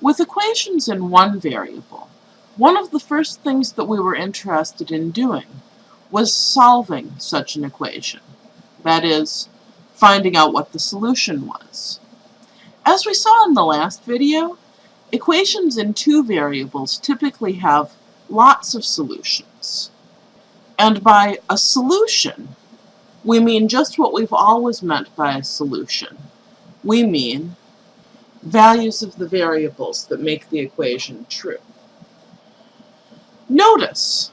With equations in one variable, one of the first things that we were interested in doing was solving such an equation. That is, finding out what the solution was. As we saw in the last video, equations in two variables typically have lots of solutions. And by a solution, we mean just what we've always meant by a solution. We mean values of the variables that make the equation true. Notice,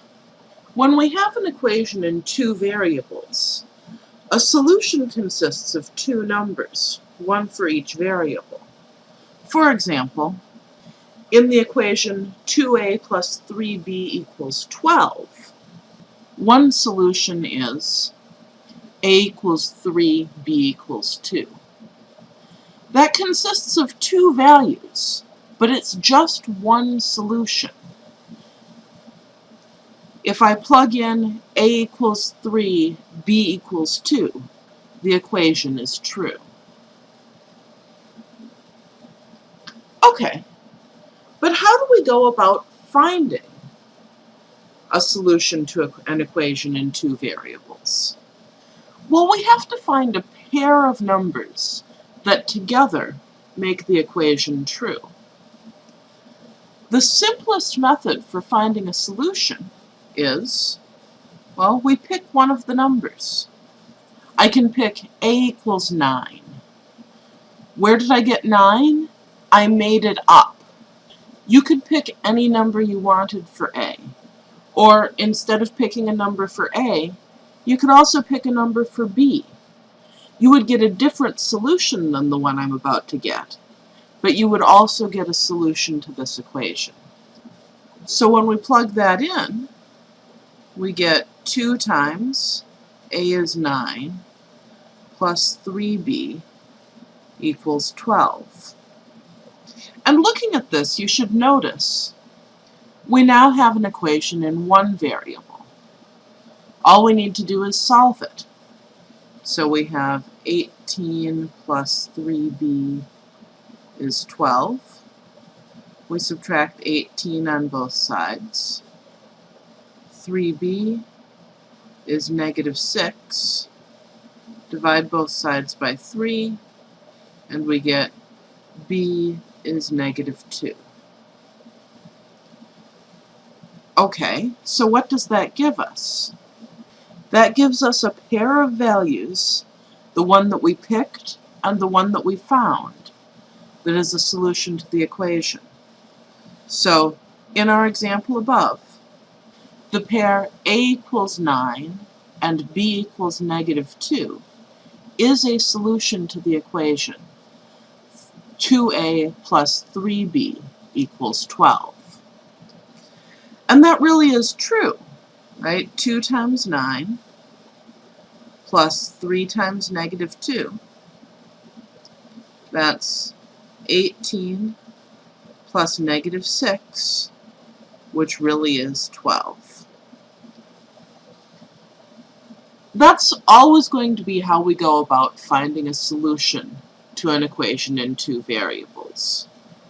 when we have an equation in two variables, a solution consists of two numbers, one for each variable. For example, in the equation 2a plus 3b equals 12, one solution is a equals 3, b equals 2. That consists of two values, but it's just one solution. If I plug in a equals 3, b equals 2, the equation is true. Okay, but how do we go about finding a solution to an equation in two variables? Well, we have to find a pair of numbers that together make the equation true. The simplest method for finding a solution is, well, we pick one of the numbers. I can pick a equals 9. Where did I get 9? I made it up. You could pick any number you wanted for a. Or instead of picking a number for a, you could also pick a number for b. You would get a different solution than the one I'm about to get, but you would also get a solution to this equation. So when we plug that in, we get 2 times a is 9 plus 3b equals 12. And looking at this, you should notice we now have an equation in one variable. All we need to do is solve it. So we have 18 plus 3b is 12. We subtract 18 on both sides. 3b is negative 6. Divide both sides by 3, and we get b is negative 2. Okay, so what does that give us? That gives us a pair of values, the one that we picked and the one that we found, that is a solution to the equation. So, in our example above, the pair a equals 9 and b equals negative 2 is a solution to the equation 2a plus 3b equals 12. And that really is true, right? 2 times 9 plus 3 times negative 2. That's 18 plus negative 6, which really is 12. That's always going to be how we go about finding a solution to an equation in two variables.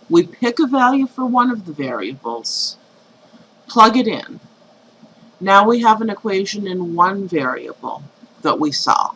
We pick a value for one of the variables, plug it in. Now we have an equation in one variable that we solve.